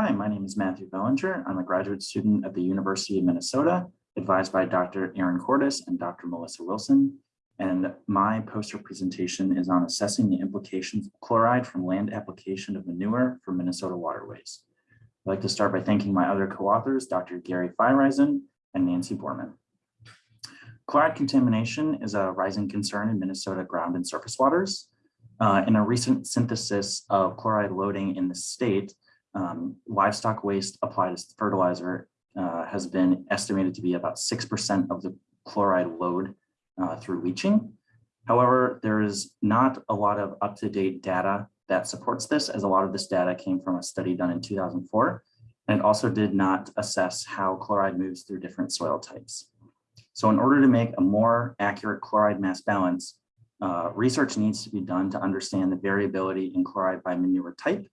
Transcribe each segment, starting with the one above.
Hi, my name is Matthew Bellinger. I'm a graduate student at the University of Minnesota, advised by Dr. Erin Cortus and Dr. Melissa Wilson. And my poster presentation is on assessing the implications of chloride from land application of manure for Minnesota waterways. I'd like to start by thanking my other co-authors, Dr. Gary Feyereisen and Nancy Borman. Chloride contamination is a rising concern in Minnesota ground and surface waters. Uh, in a recent synthesis of chloride loading in the state, um, livestock waste applied as fertilizer uh, has been estimated to be about 6% of the chloride load uh, through leaching. However, there is not a lot of up-to-date data that supports this, as a lot of this data came from a study done in 2004, and it also did not assess how chloride moves through different soil types. So in order to make a more accurate chloride mass balance, uh, research needs to be done to understand the variability in chloride by manure type,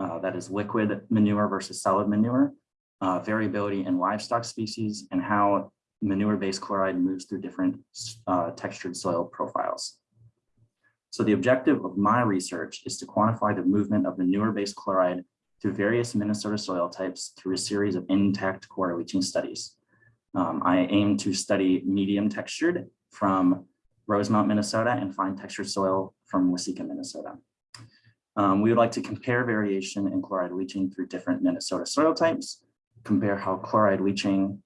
uh, that is liquid manure versus solid manure, uh, variability in livestock species, and how manure-based chloride moves through different uh, textured soil profiles. So the objective of my research is to quantify the movement of manure-based chloride through various Minnesota soil types through a series of intact core leaching studies. Um, I aim to study medium textured from Rosemount, Minnesota and fine textured soil from Waseca, Minnesota. Um, we would like to compare variation in chloride leaching through different Minnesota soil types, compare how chloride leaching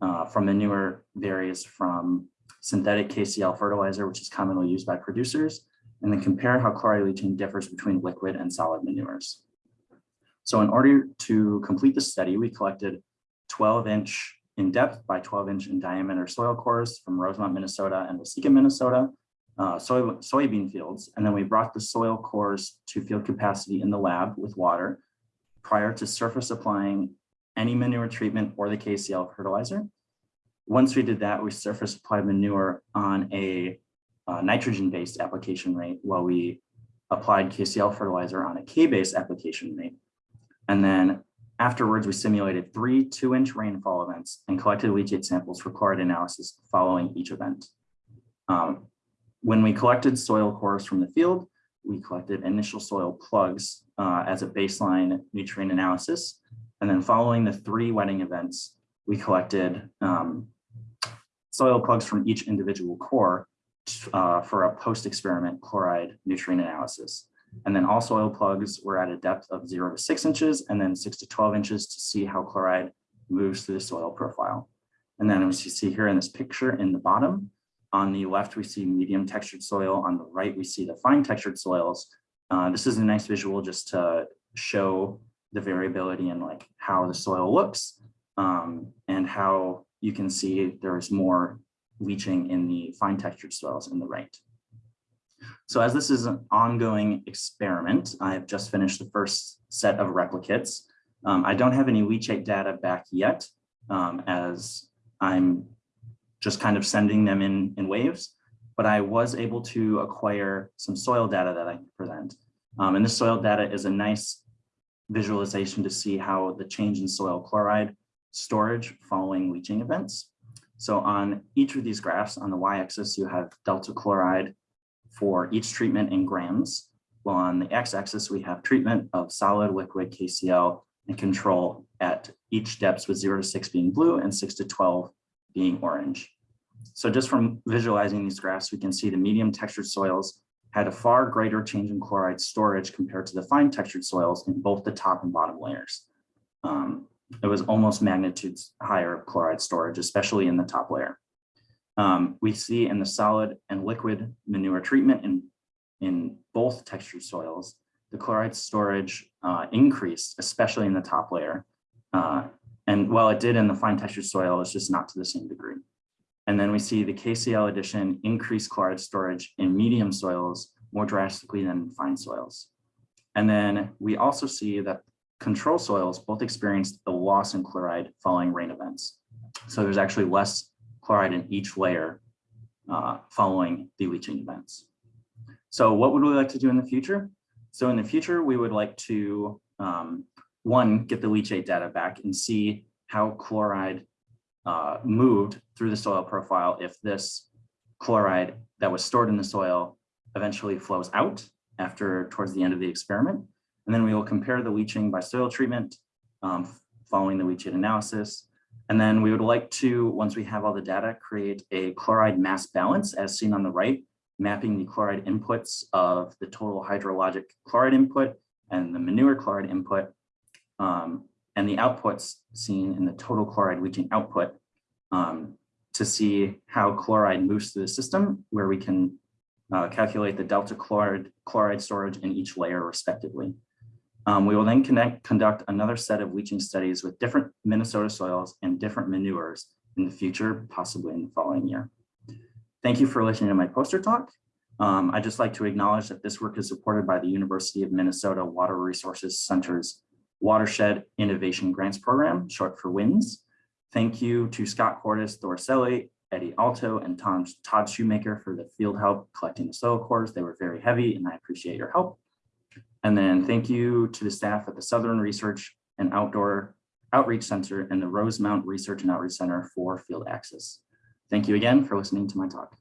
uh, from manure varies from synthetic KCl fertilizer, which is commonly used by producers, and then compare how chloride leaching differs between liquid and solid manures. So in order to complete the study, we collected 12 inch in depth by 12 inch in diameter soil cores from Rosemount, Minnesota and Waseca, Minnesota, uh, soy, soybean fields. And then we brought the soil cores to field capacity in the lab with water prior to surface applying any manure treatment or the KCl fertilizer. Once we did that, we surface applied manure on a uh, nitrogen-based application rate while we applied KCl fertilizer on a K-based application rate. And then afterwards, we simulated three two-inch rainfall events and collected leachate samples for chloride analysis following each event. Um, when we collected soil cores from the field, we collected initial soil plugs uh, as a baseline nutrient analysis. And then following the three wetting events, we collected um, soil plugs from each individual core uh, for a post-experiment chloride nutrient analysis. And then all soil plugs were at a depth of zero to six inches and then six to 12 inches to see how chloride moves through the soil profile. And then as you see here in this picture in the bottom, on the left, we see medium textured soil. On the right, we see the fine textured soils. Uh, this is a nice visual just to show the variability in like how the soil looks um, and how you can see there's more leaching in the fine textured soils in the right. So as this is an ongoing experiment, I have just finished the first set of replicates. Um, I don't have any leachate data back yet um, as I'm just kind of sending them in, in waves, but I was able to acquire some soil data that I can present. Um, and this soil data is a nice visualization to see how the change in soil chloride storage following leaching events. So on each of these graphs on the y-axis, you have delta chloride for each treatment in grams. While on the x-axis, we have treatment of solid, liquid, KCl, and control at each depths with 0 to 6 being blue and 6 to 12 being orange. So just from visualizing these graphs, we can see the medium textured soils had a far greater change in chloride storage compared to the fine textured soils in both the top and bottom layers. Um, it was almost magnitudes higher chloride storage, especially in the top layer. Um, we see in the solid and liquid manure treatment in, in both textured soils, the chloride storage uh, increased, especially in the top layer. Uh, and while it did in the fine textured soil, it's just not to the same degree. And then we see the KCl addition increase chloride storage in medium soils more drastically than fine soils. And then we also see that control soils both experienced a loss in chloride following rain events. So there's actually less chloride in each layer uh, following the leaching events. So what would we like to do in the future? So in the future, we would like to, um, one, get the leachate data back and see how chloride uh, moved through the soil profile if this chloride that was stored in the soil eventually flows out after towards the end of the experiment. And then we will compare the leaching by soil treatment um, following the leachate analysis. And then we would like to, once we have all the data, create a chloride mass balance as seen on the right, mapping the chloride inputs of the total hydrologic chloride input and the manure chloride input, um, and the outputs seen in the total chloride leaching output um, to see how chloride moves through the system, where we can uh, calculate the delta chloride, chloride storage in each layer respectively. Um, we will then connect, conduct another set of leaching studies with different Minnesota soils and different manures in the future, possibly in the following year. Thank you for listening to my poster talk. Um, I'd just like to acknowledge that this work is supported by the University of Minnesota Water Resources Center's Watershed Innovation Grants Program, short for WINS. Thank you to Scott Cordes, Thorselli, Eddie Alto, and Tom, Todd Shoemaker for the field help collecting the soil cores. They were very heavy and I appreciate your help. And then thank you to the staff at the Southern Research and Outdoor Outreach Center and the Rosemount Research and Outreach Center for field access. Thank you again for listening to my talk.